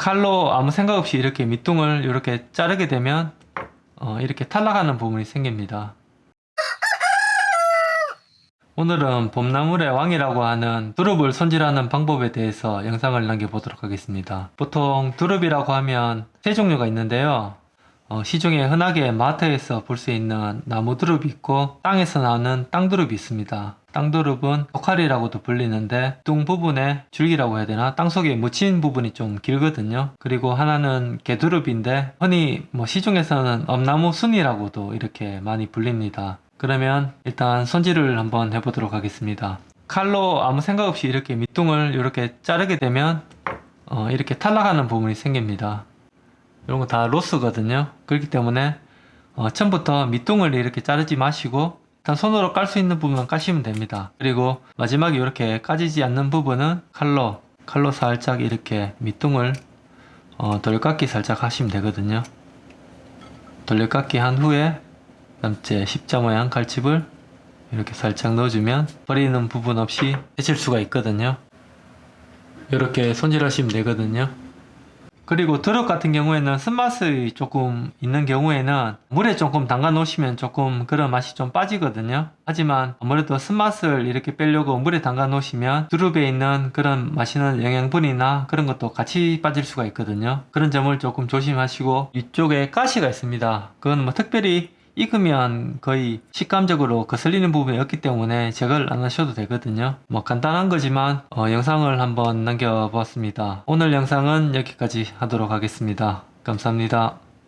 칼로 아무 생각 없이 이렇게 밑둥을 이렇게 자르게 되면 어, 이렇게 탈락하는 부분이 생깁니다. 오늘은 봄나물의 왕이라고 하는 두릅을 손질하는 방법에 대해서 영상을 남겨보도록 하겠습니다. 보통 두릅이라고 하면 세 종류가 있는데요. 어, 시중에 흔하게 마트에서 볼 수 있는 나무 두릅이 있고 땅에서 나오는 땅두릅이 있습니다. 땅두릅은 독칼이라고도 불리는데 뚱 부분에 줄기라고 해야 되나 땅속에 묻힌 부분이 좀 길거든요. 그리고 하나는 개두릅인데 흔히 뭐 시중에서는 엄나무 순이라고도 이렇게 많이 불립니다. 그러면 일단 손질을 한번 해보도록 하겠습니다. 칼로 아무 생각 없이 이렇게 밑둥을 이렇게 자르게 되면 어, 이렇게 탈락하는 부분이 생깁니다. 이런 거 다 로스거든요. 그렇기 때문에 어, 처음부터 밑둥을 이렇게 자르지 마시고 일단 손으로 깔 수 있는 부분만 까시면 됩니다. 그리고 마지막에 이렇게 까지지 않는 부분은 칼로 칼로 살짝 이렇게 밑둥을 어, 돌려깎기 살짝 하시면 되거든요. 돌려깎기 한 후에 남째 십자 모양 칼집을 이렇게 살짝 넣어주면 버리는 부분 없이 해칠 수가 있거든요. 이렇게 손질하시면 되거든요. 그리고 드럽 같은 경우에는 쓴맛이 조금 있는 경우에는 물에 조금 담가 놓으시면 조금 그런 맛이 좀 빠지거든요. 하지만 아무래도 쓴맛을 이렇게 빼려고 물에 담가 놓으시면 두릅에 있는 그런 맛있는 영양분이나 그런 것도 같이 빠질 수가 있거든요. 그런 점을 조금 조심하시고 이쪽에 가시가 있습니다. 그건 뭐 특별히 익으면 거의 식감적으로 거슬리는 부분이 없기 때문에 제거를 안 하셔도 되거든요. 뭐 간단한 거지만 어, 영상을 한번 남겨보았습니다. 오늘 영상은 여기까지 하도록 하겠습니다. 감사합니다